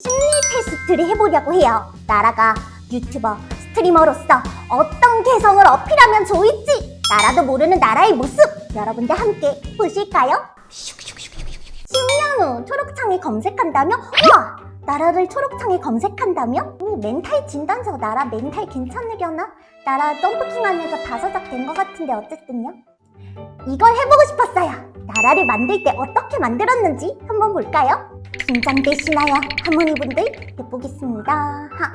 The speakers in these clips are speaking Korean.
심리 테스트를 해보려고 해요. 나라가 유튜버, 스트리머로서 어떤 개성을 어필하면 좋을지 나라도 모르는 나라의 모습 여러분들 함께 보실까요? 10년 후 초록창에 검색한다며? 우와! 나라를 초록창에 검색한다며? 오, 멘탈 진단서 나라 멘탈 괜찮으려나? 나라 점프킹 하면서 다사작 된 것 같은데 어쨌든요. 이걸 해보고 싶었어요. 나라를 만들 때 어떻게 만들었는지 한번 볼까요? 긴장되시나요? 할머니분들 해보겠습니다. 하,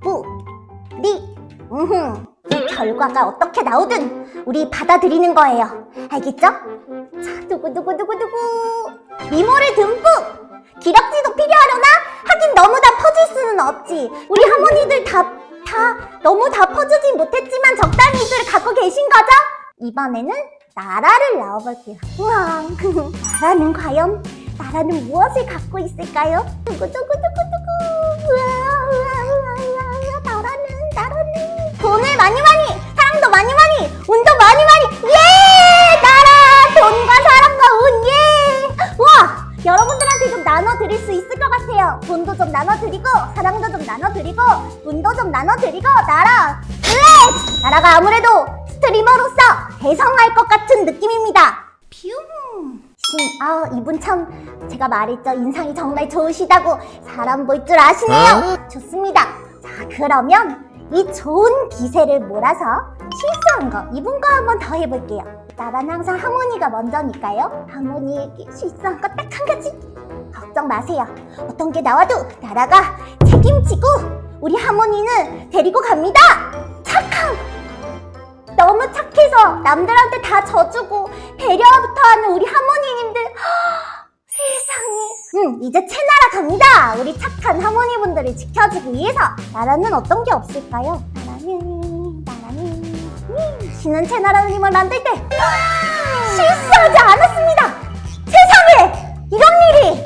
부, 리, 음흠. 이 결과가 어떻게 나오든 우리 받아들이는 거예요. 알겠죠? 자, 두구두구두구두구. 미모를 듬뿍! 기럭지도 필요하려나? 하긴 너무 다 퍼줄 수는 없지. 우리 할머니들 다, 다, 너무 다 퍼주진 못했지만 적당히들 갖고 계신 거죠? 이번에는 나라를 넣어볼게요. 우와, 나라는 과연 나라는 무엇을 갖고 있을까요? 우와, 우와, 우와, 우와, 나라는, 나라는. 돈을 많이 많이, 사랑도 많이 많이, 운도 많이 많이. 예! 나라! 돈과 사랑과 운, 예! 우와! 여러분들한테 좀 나눠드릴 수 있을 것 같아요. 돈도 좀 나눠드리고, 사랑도 좀 나눠드리고, 운도 좀 나눠드리고, 나라! 블랙! 나라가 아무래도 스트리머로서 대성할 것 같은 느낌입니다. 뷰. 신, 아, 이분 참 제가 말했죠. 인상이 정말 좋으시다고 사람 볼 줄 아시네요. 좋습니다. 자, 그러면 이 좋은 기세를 몰아서 실수한 거 이분과 한번 더 해볼게요. 나란 항상 하모니가 먼저니까요. 하모니에게 실수한 거 딱 한 가지. 걱정 마세요. 어떤 게 나와도 나라가 책임지고 우리 하모니는 데리고 갑니다. 착함! 너무 착해서 남들한테 다 져주고 배려부터 하는 우리 하모니님들. 하, 세상에. 응 이제 채나라 갑니다. 우리 착한 하모니분들을 지켜주기 위해서. 나라는 어떤 게 없을까요? 나라는 나라는. 음, 신은 채나라님을 만들 때 실수하지 않았습니다. 세상에! 이런 일이!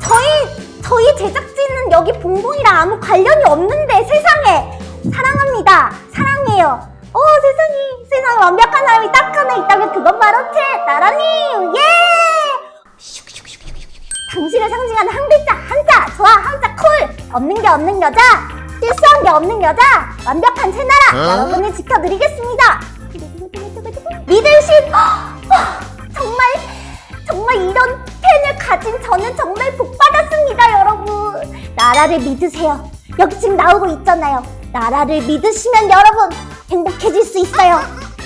저희 저희 제작진은 여기 봉봉이랑 아무 관련이 없는데 세상에! 사랑합니다. 사랑해요 어 세상에. 세상에 완벽한 사람이 딱 하나 있다면 그건 바로 채 나라님 예! 당신을 상징하는 한 글자 한자 좋아 한자 쿨 없는 게 없는 여자 실수한 게 없는 여자 완벽한 채나라. 여러분을 지켜드리겠습니다. 어, 정말 정말 이런 팬을 가진 저는 정말 복 받았습니다 여러분. 나라를 믿으세요. 여기 지금 나오고 있잖아요. 나라를 믿으시면 여러분 행복해질 수 있어요.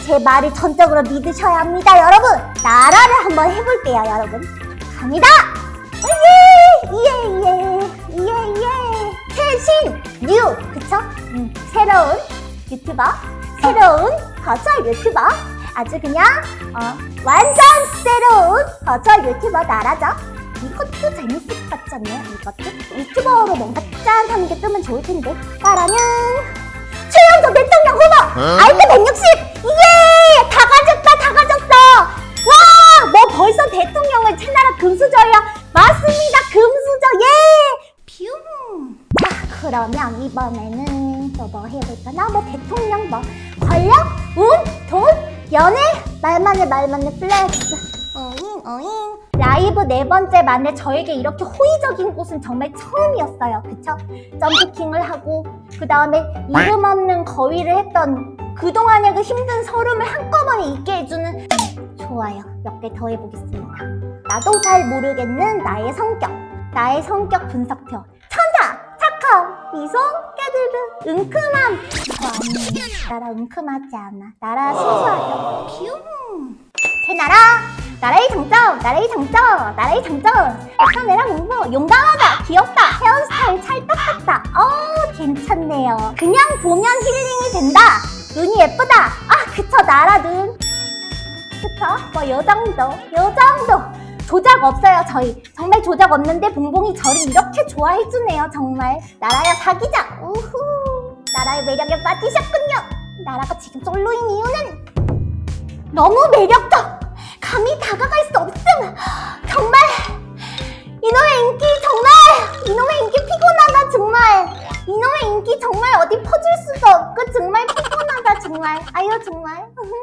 제 말을 전적으로 믿으셔야 합니다 여러분. 나라를 한번 해볼게요 여러분. 갑니다! 예예예예 예, 예. 최신 new 그쵸? 음, 새로운 유튜버 새로운 버추얼 유튜버. 아주 그냥 어, 완전 새로운 버추얼 유튜버 나라죠. 이것도 재밌을 것 같지 않나요? 이것도? 유튜버로 뭔가 짠 하는 게 뜨면 좋을 텐데. 나라는 대통령 후보 아이크 160 예! 다 가졌다 다 가졌어 와! 너 벌써 대통령을 채나라 금수저야 맞습니다 금수저 예! 뷰! 자 그러면 이번에는 또 뭐 해볼까 나 뭐 대통령 뭐 권력? 운? 돈? 연애? 말만 해 말만 해 flex 어잉? 라이브 네 번째 만에 저에게 이렇게 호의적인 곳은 정말 처음이었어요. 그쵸? 점프킹을 하고 그 다음에 이름 없는 거위를 했던 그동안의 그 힘든 설움을 한꺼번에 잊게 해주는 좋아요. 몇 개 더 해보겠습니다. 나도 잘 모르겠는 나의 성격. 나의 성격 분석표. 천사! 착함 미소? 깨드르 은큼함! 저 아니에요 나라 은큼하지 않아. 나라 순수하죠. 퓨 제 나라 나라의 장점 나라의 장점 나라의 장점. 카메라 공부 용감하다 귀엽다 헤어스타일 찰떡같다. 어 괜찮네요. 그냥 보면 힐링이 된다. 눈이 예쁘다. 아 그쵸 나라 눈. 그쵸? 뭐 요 정도 요 정도. 조작 없어요 저희. 정말 조작 없는데 봉봉이 저를 이렇게 좋아해주네요 정말. 나라야 사귀자. 우후. 나라의 매력에 빠지셨군요. 나라가 지금 솔로인 이유는 너무 매력적. 감히 다가갈 수 없음. 정말 이놈의 인기 정말 이놈의 인기 피곤하다 정말. 이놈의 인기 정말 어디 퍼줄 수도 없고 정말 피곤하다 정말. 아유 정말